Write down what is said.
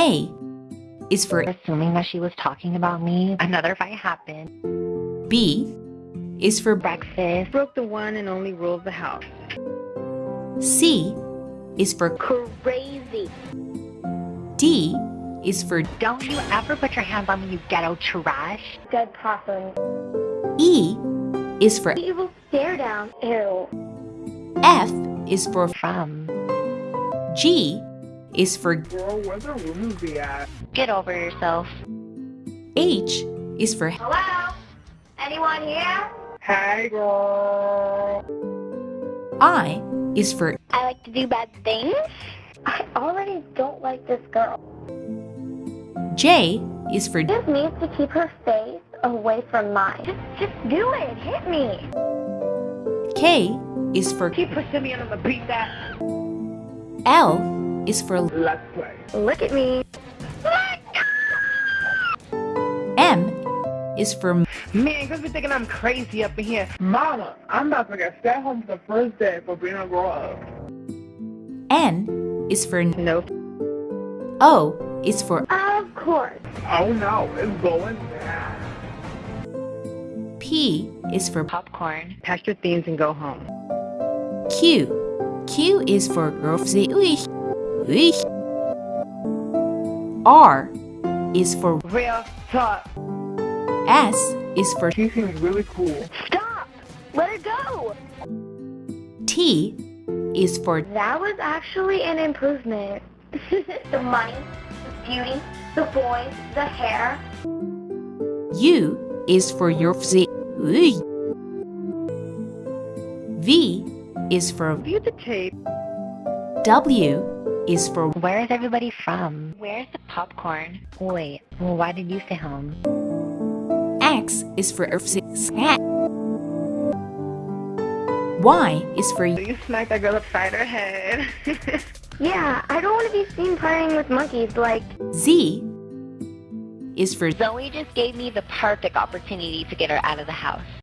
A is for Assuming that she was talking about me, another fight happened. B is for Breakfast. Broke the one and only rule of the house. C is for Crazy. D is for Don't you ever put your hands on me, you ghetto trash. Dead possum. E is for Evil stare down. Ew. F is for From. G is for Girl, where the rooms be at? Get over yourself. H is for Hello? Anyone here? Hey, girl. I is for I like to do bad things. I already don't like this girl. J is for Just needs to keep her face away from mine. Just, just do it. Hit me. K is for Keep pushing me and I'm beat that. L is for Let's play. Look at me. M is for Man, cause be thinking I'm crazy up in here. Mama, I'm about to get sent home for the first day for being a grown up. N is for Nope. O is for Of course. Oh no, it's going down. P is for Popcorn. Pack your things and go home. Q. Q is for girlfriend. R is for Real talk. S is for She seems really cool. Stop. Let her go. T is for That was actually an improvement. the money, the beauty, the voice, the hair. U is for your V is for View the tape. W is for Where is everybody from? Where's the popcorn? Wait, well, why did you stay home? X is for scat. Y is for You smacked that girl upside her head. Yeah, I don't want to be seen playing with monkeys like Z is for Zoe just gave me the perfect opportunity to get her out of the house.